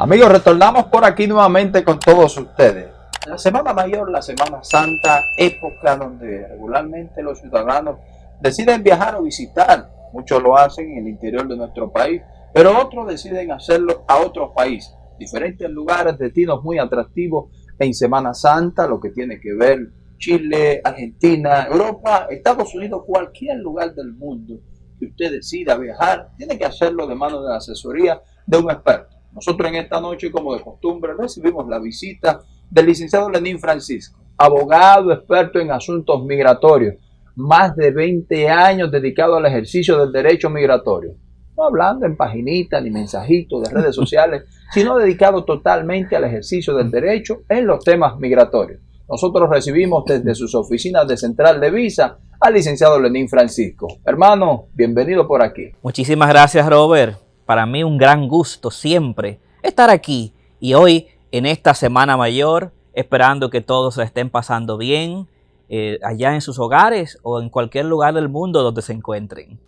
Amigos, retornamos por aquí nuevamente con todos ustedes. La Semana Mayor, la Semana Santa, época donde regularmente los ciudadanos deciden viajar o visitar. Muchos lo hacen en el interior de nuestro país, pero otros deciden hacerlo a otros países. Diferentes lugares, destinos muy atractivos en Semana Santa, lo que tiene que ver Chile, Argentina, Europa, Estados Unidos, cualquier lugar del mundo que usted decida viajar, tiene que hacerlo de mano de la asesoría de un experto. Nosotros en esta noche, como de costumbre, recibimos la visita del licenciado Lenín Francisco, abogado experto en asuntos migratorios, más de 20 años dedicado al ejercicio del derecho migratorio. No hablando en paginita ni mensajitos de redes sociales, sino dedicado totalmente al ejercicio del derecho en los temas migratorios. Nosotros recibimos desde sus oficinas de Central de Visa al licenciado Lenín Francisco. Hermano, bienvenido por aquí. Muchísimas gracias, Robert para mí un gran gusto siempre estar aquí y hoy en esta Semana Mayor, esperando que todos estén pasando bien eh, allá en sus hogares o en cualquier lugar del mundo donde se encuentren.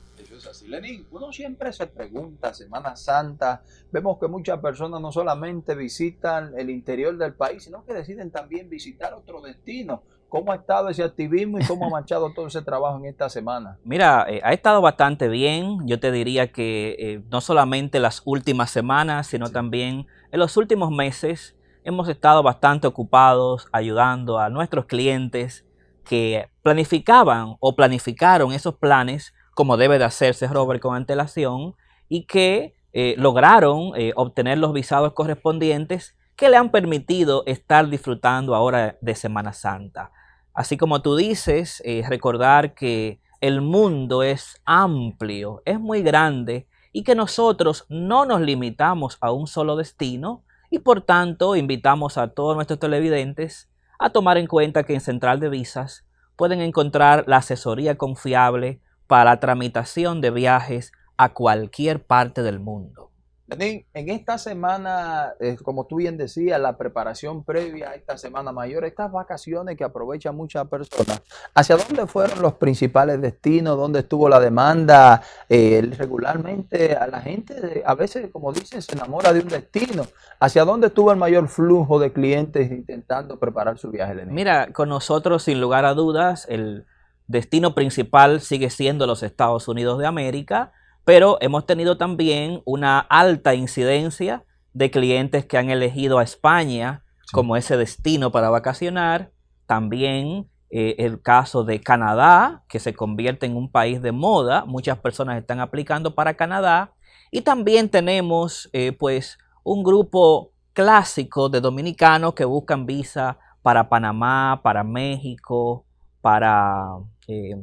Lenín. Uno siempre se pregunta, Semana Santa, vemos que muchas personas no solamente visitan el interior del país, sino que deciden también visitar otro destino. ¿Cómo ha estado ese activismo y cómo ha marchado todo ese trabajo en esta semana? Mira, eh, ha estado bastante bien. Yo te diría que eh, no solamente las últimas semanas, sino también en los últimos meses hemos estado bastante ocupados ayudando a nuestros clientes que planificaban o planificaron esos planes como debe de hacerse, Robert, con antelación y que eh, lograron obtener los visados correspondientes que le han permitido estar disfrutando ahora de Semana Santa. Así como tú dices, eh, recordar que el mundo es amplio, es muy grande y que nosotros no nos limitamos a un solo destino y por tanto invitamos a todos nuestros televidentes a tomar en cuenta que en Central de Visas pueden encontrar la asesoría confiable para la tramitación de viajes a cualquier parte del mundo en esta semana, eh, como tú bien decías, la preparación previa a esta semana mayor, estas vacaciones que aprovechan muchas personas, ¿hacia dónde fueron los principales destinos? ¿Dónde estuvo la demanda? Eh, regularmente a la gente, a veces, como dicen, se enamora de un destino. ¿Hacia dónde estuvo el mayor flujo de clientes intentando preparar su viaje? Mira, con nosotros, sin lugar a dudas, el destino principal sigue siendo los Estados Unidos de América pero hemos tenido también una alta incidencia de clientes que han elegido a España como ese destino para vacacionar. También eh, el caso de Canadá, que se convierte en un país de moda. Muchas personas están aplicando para Canadá. Y también tenemos eh, pues un grupo clásico de dominicanos que buscan visa para Panamá, para México, para eh,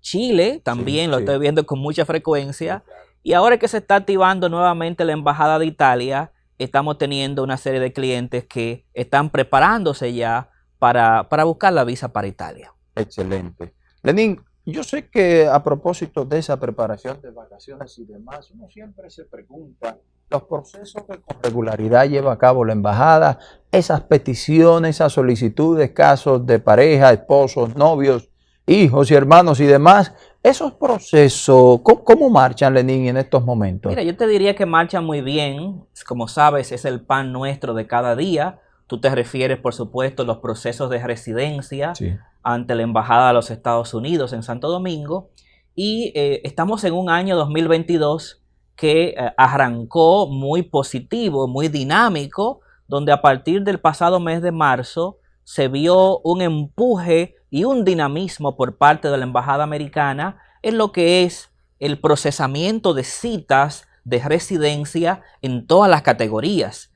Chile también lo estoy viendo con mucha frecuencia. Y ahora que se está activando nuevamente la Embajada de Italia, estamos teniendo una serie de clientes que están preparándose ya para, para buscar la visa para Italia. Excelente. Lenín, yo sé que a propósito de esa preparación de vacaciones y demás, uno siempre se pregunta los procesos que con regularidad lleva a cabo la embajada, esas peticiones, esas solicitudes, casos de pareja, esposos, novios, hijos y hermanos y demás. Esos procesos, ¿cómo, marchan, Lenín, en estos momentos? Mira, yo te diría que marchan muy bien. Como sabes, es el pan nuestro de cada día. Tú te refieres, por supuesto, a los procesos de residencia ante la Embajada de los Estados Unidos en Santo Domingo. Y eh, estamos en un año 2022 que eh, arrancó muy positivo, muy dinámico, donde a partir del pasado mes de marzo se vio un empuje y un dinamismo por parte de la Embajada Americana en lo que es el procesamiento de citas de residencia en todas las categorías,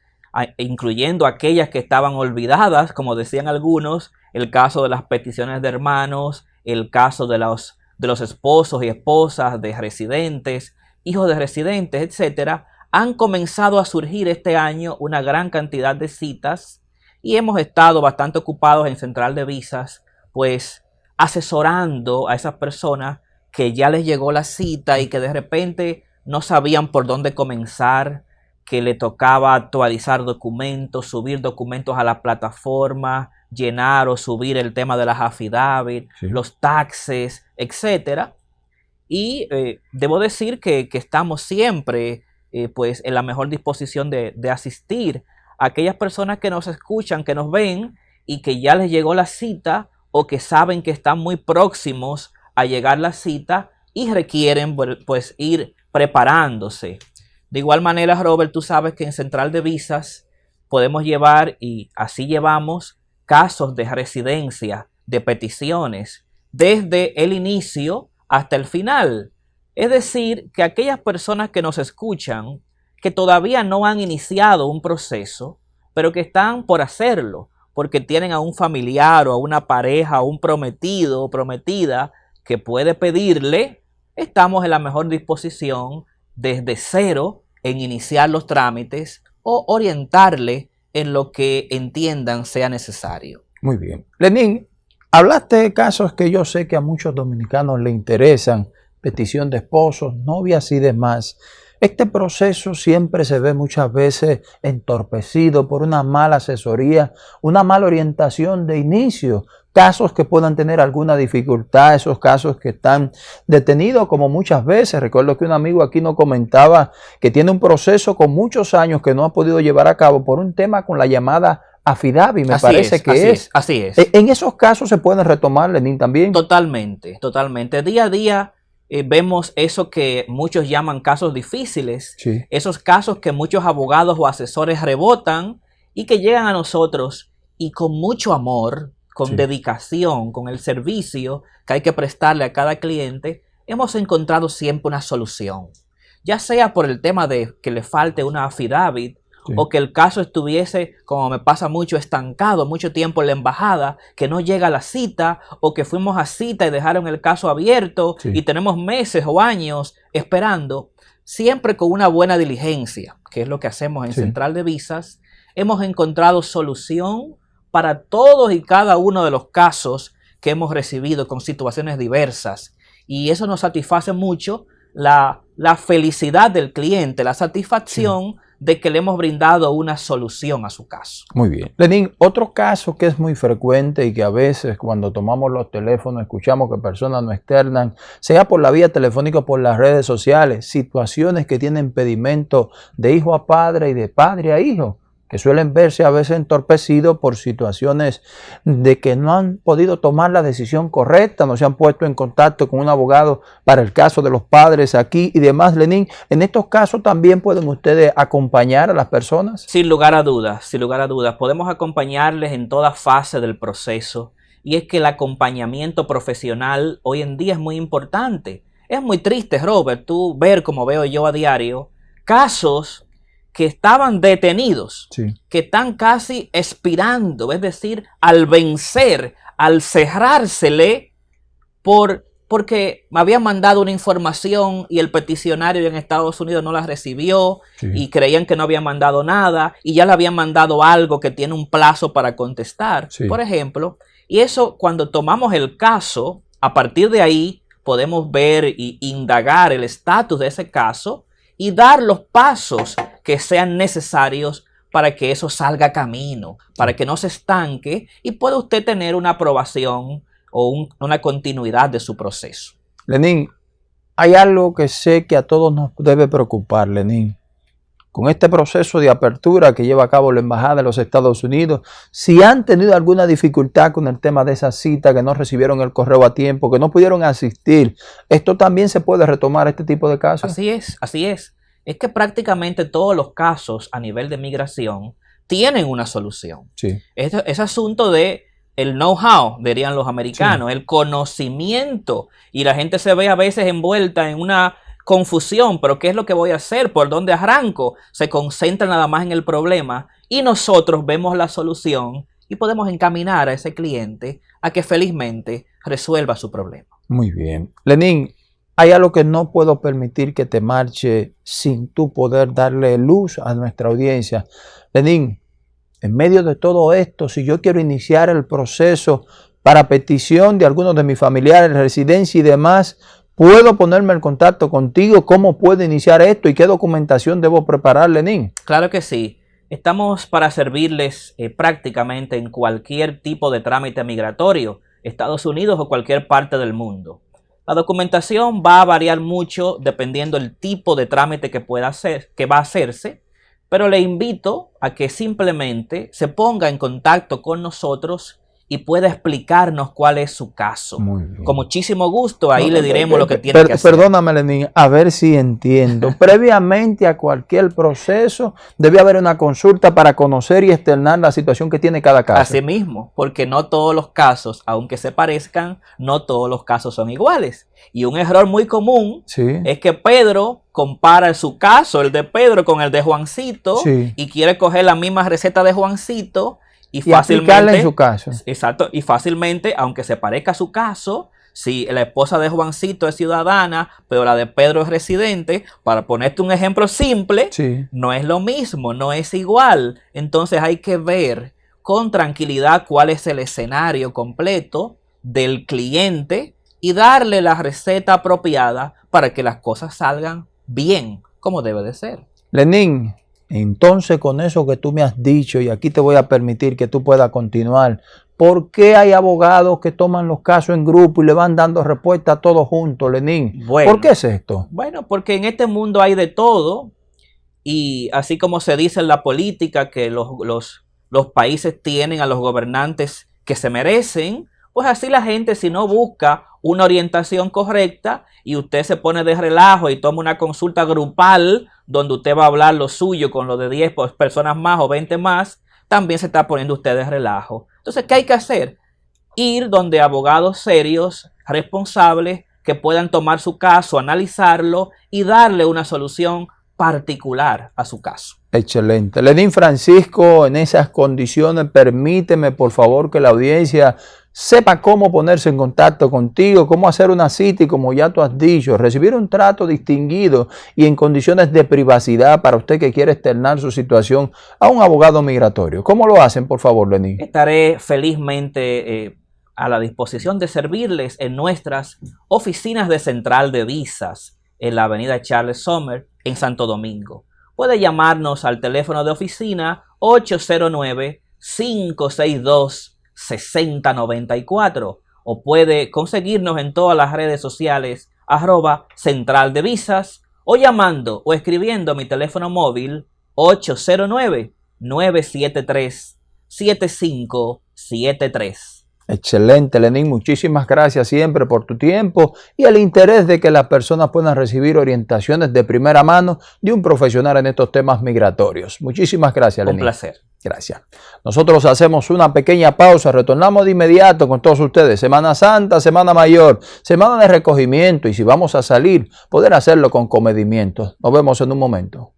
incluyendo aquellas que estaban olvidadas, como decían algunos, el caso de las peticiones de hermanos, el caso de los, de los esposos y esposas de residentes, hijos de residentes, etcétera, han comenzado a surgir este año una gran cantidad de citas y hemos estado bastante ocupados en Central de Visas pues asesorando a esas personas que ya les llegó la cita y que de repente no sabían por dónde comenzar, que le tocaba actualizar documentos, subir documentos a la plataforma, llenar o subir el tema de las affidavit, los taxes, etc. Y eh, debo decir que, estamos siempre eh, pues en la mejor disposición de, de asistir aquellas personas que nos escuchan, que nos ven y que ya les llegó la cita o que saben que están muy próximos a llegar la cita y requieren pues ir preparándose. De igual manera, Robert, tú sabes que en Central de Visas podemos llevar y así llevamos casos de residencia, de peticiones, desde el inicio hasta el final. Es decir, que aquellas personas que nos escuchan, que todavía no han iniciado un proceso, pero que están por hacerlo, porque tienen a un familiar o a una pareja, o un prometido o prometida que puede pedirle, estamos en la mejor disposición desde cero en iniciar los trámites o orientarle en lo que entiendan sea necesario. Muy bien. Lenín, hablaste de casos que yo sé que a muchos dominicanos le interesan, petición de esposos, novias y demás. Este proceso siempre se ve muchas veces entorpecido por una mala asesoría, una mala orientación de inicio, casos que puedan tener alguna dificultad, esos casos que están detenidos como muchas veces. Recuerdo que un amigo aquí nos comentaba que tiene un proceso con muchos años que no ha podido llevar a cabo por un tema con la llamada afidavi, me parece que es, Así es. E, en esos casos se pueden retomar, Lenín, también. Totalmente, totalmente. Día a día eh, vemos eso que muchos llaman casos difíciles, esos casos que muchos abogados o asesores rebotan y que llegan a nosotros y con mucho amor, con dedicación, con el servicio que hay que prestarle a cada cliente, hemos encontrado siempre una solución. Ya sea por el tema de que le falte una affidavit o que el caso estuviese, como me pasa mucho, estancado mucho tiempo en la embajada, que no llega a la cita, o que fuimos a cita y dejaron el caso abierto y tenemos meses o años esperando, siempre con una buena diligencia, que es lo que hacemos en Central de Visas, hemos encontrado solución para todos y cada uno de los casos que hemos recibido con situaciones diversas. Y eso nos satisface mucho la, felicidad del cliente, la satisfacción de que le hemos brindado una solución a su caso. Muy bien. Lenín, otro caso que es muy frecuente y que a veces cuando tomamos los teléfonos escuchamos que personas no externan, sea por la vía telefónica o por las redes sociales, situaciones que tienen pedimento de hijo a padre y de padre a hijo que suelen verse a veces entorpecidos por situaciones de que no han podido tomar la decisión correcta, no se han puesto en contacto con un abogado para el caso de los padres aquí y demás, Lenín. En estos casos también pueden ustedes acompañar a las personas. Sin lugar a dudas, sin lugar a dudas, podemos acompañarles en toda fase del proceso y es que el acompañamiento profesional hoy en día es muy importante. Es muy triste, Robert, tú ver como veo yo a diario casos que estaban detenidos, que están casi expirando, es decir, al vencer, al cerrársele, por, porque me habían mandado una información y el peticionario en Estados Unidos no la recibió y creían que no habían mandado nada y ya le habían mandado algo que tiene un plazo para contestar, por ejemplo. Y eso cuando tomamos el caso, a partir de ahí podemos ver y indagar el estatus de ese caso y dar los pasos que sean necesarios para que eso salga camino, para que no se estanque y pueda usted tener una aprobación o una continuidad de su proceso. Lenín, hay algo que sé que a todos nos debe preocupar, Lenín. Con este proceso de apertura que lleva a cabo la Embajada de los Estados Unidos, si han tenido alguna dificultad con el tema de esa cita, que no recibieron el correo a tiempo, que no pudieron asistir, ¿esto también se puede retomar este tipo de casos? Así es, así es es que prácticamente todos los casos a nivel de migración tienen una solución. Sí. Ese, asunto de el know-how, dirían los americanos, el conocimiento. Y la gente se ve a veces envuelta en una confusión, pero ¿qué es lo que voy a hacer? ¿Por dónde arranco? Se concentra nada más en el problema y nosotros vemos la solución y podemos encaminar a ese cliente a que felizmente resuelva su problema. Muy bien. Lenín, hay algo que no puedo permitir que te marche sin tú poder darle luz a nuestra audiencia. Lenín, en medio de todo esto, si yo quiero iniciar el proceso para petición de algunos de mis familiares, residencia y demás, ¿puedo ponerme en contacto contigo? ¿Cómo puedo iniciar esto y qué documentación debo preparar, Lenín? Claro que sí. Estamos para servirles eh, prácticamente en cualquier tipo de trámite migratorio, Estados Unidos o cualquier parte del mundo. La documentación va a variar mucho dependiendo del tipo de trámite que pueda hacer, que va a hacerse, pero le invito a que simplemente se ponga en contacto con nosotros y pueda explicarnos cuál es su caso. Con muchísimo gusto, ahí le diremos lo que tiene que hacer. Perdóname, Lenín, a ver si entiendo. Previamente a cualquier proceso, debe haber una consulta para conocer y externar la situación que tiene cada caso. Así mismo, porque no todos los casos, aunque se parezcan, no todos los casos son iguales. Y un error muy común es que Pedro compara su caso, el de Pedro, con el de Juancito, y quiere coger la misma receta de Juancito y, fácilmente, en su caso. Exacto, y fácilmente, aunque se parezca a su caso, si la esposa de Juancito es ciudadana, pero la de Pedro es residente, para ponerte un ejemplo simple, no es lo mismo, no es igual. Entonces hay que ver con tranquilidad cuál es el escenario completo del cliente y darle la receta apropiada para que las cosas salgan bien, como debe de ser. Lenín, entonces, con eso que tú me has dicho, y aquí te voy a permitir que tú puedas continuar, ¿por qué hay abogados que toman los casos en grupo y le van dando respuesta a todos juntos, Lenín? ¿Por qué es esto? Bueno, porque en este mundo hay de todo, y así como se dice en la política que los, los, los países tienen a los gobernantes que se merecen, pues así la gente si no busca una orientación correcta y usted se pone de relajo y toma una consulta grupal donde usted va a hablar lo suyo con lo de 10 pues, personas más o 20 más, también se está poniendo usted de relajo. Entonces, ¿qué hay que hacer? Ir donde abogados serios, responsables, que puedan tomar su caso, analizarlo y darle una solución particular a su caso. Excelente. Lenín Francisco, en esas condiciones, permíteme por favor que la audiencia sepa cómo ponerse en contacto contigo, cómo hacer una cita y como ya tú has dicho, recibir un trato distinguido y en condiciones de privacidad para usted que quiere externar su situación a un abogado migratorio. ¿Cómo lo hacen, por favor, Lenín? Estaré felizmente eh, a la disposición de servirles en nuestras oficinas de central de visas en la avenida Charles Sommer en Santo Domingo. Puede llamarnos al teléfono de oficina 809 562 6094 o puede conseguirnos en todas las redes sociales arroba central de visas o llamando o escribiendo mi teléfono móvil 809 973 7573. Excelente, Lenín. Muchísimas gracias siempre por tu tiempo y el interés de que las personas puedan recibir orientaciones de primera mano de un profesional en estos temas migratorios. Muchísimas gracias, Lenín. Un placer. Gracias. Nosotros hacemos una pequeña pausa, retornamos de inmediato con todos ustedes. Semana Santa, Semana Mayor, Semana de recogimiento y si vamos a salir, poder hacerlo con comedimiento. Nos vemos en un momento.